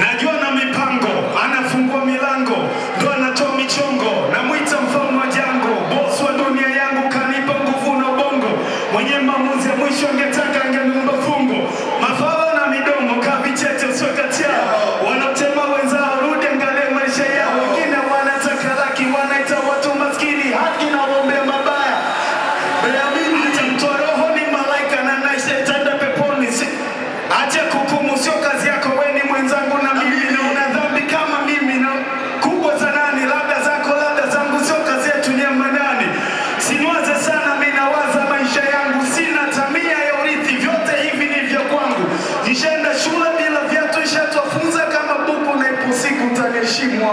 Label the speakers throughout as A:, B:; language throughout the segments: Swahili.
A: najua na mipango, anafungua milango, ndo anatoa michongo, namwita mfalme.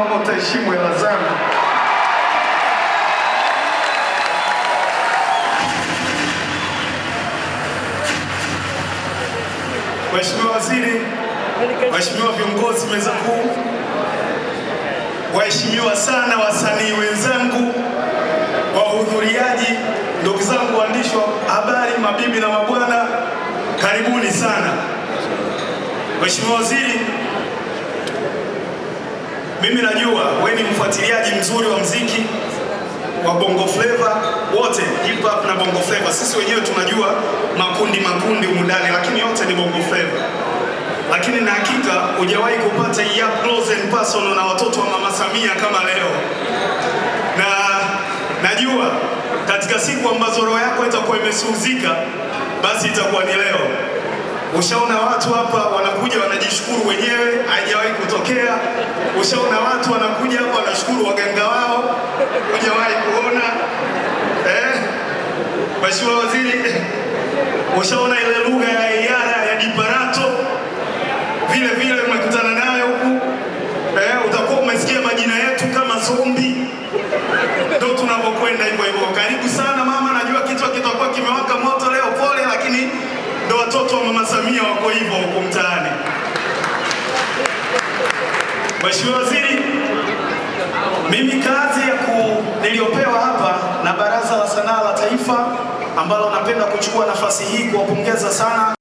A: Utaniheshimu utaheshimu hela zangu. Mheshimiwa Waziri, waheshimiwa viongozi meza kuu, waheshimiwa sana wasanii wenzangu, wahudhuriaji, ndugu zangu waandishi wa habari, mabibi na mabwana, karibuni sana. Mheshimiwa Waziri, mimi najua wewe ni mfuatiliaji mzuri wa mziki wa Bongo Flava wote, hip hop na Bongo Flava. Sisi wenyewe tunajua makundi makundi umudani, lakini yote ni Bongo Flava. Lakini na hakika hujawahi kupata ya close and personal na watoto wa Mama Samia kama leo, na najua katika siku ambazo roho yako itakuwa imesuhuzika, basi itakuwa ni leo. Ushaona watu hapa wanakuja wanajishukuru wenyewe, haijawahi kutokea. Ushaona watu wanakuja hapa wanashukuru waganga wao, hujawahi kuona eh? Mheshimiwa Waziri, ushaona ile lugha ya iara ya diparato, vile vile umekutana nayo Mheshimiwa Waziri, mimi kazi ya ku niliyopewa hapa na Baraza la Sanaa la Taifa ambalo napenda kuchukua nafasi hii kuwapongeza sana